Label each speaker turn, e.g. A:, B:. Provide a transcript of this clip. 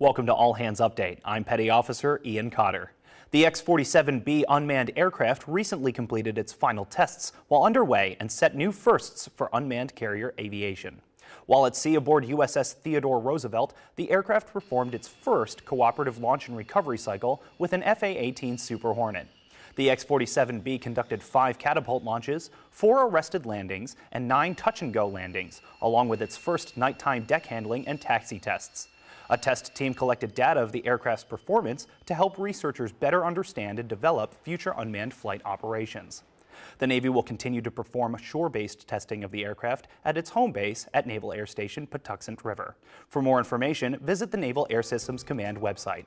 A: Welcome to All Hands Update. I'm Petty Officer Ian Cotter. The X-47B unmanned aircraft recently completed its final tests while underway and set new firsts for unmanned carrier aviation. While at sea aboard USS Theodore Roosevelt, the aircraft performed its first cooperative launch and recovery cycle with an FA-18 Super Hornet. The X-47B conducted five catapult launches, four arrested landings, and nine touch-and-go landings, along with its first nighttime deck handling and taxi tests. A test team collected data of the aircraft's performance to help researchers better understand and develop future unmanned flight operations. The Navy will continue to perform shore-based testing of the aircraft at its home base at Naval Air Station Patuxent River. For more information, visit the Naval Air Systems Command website.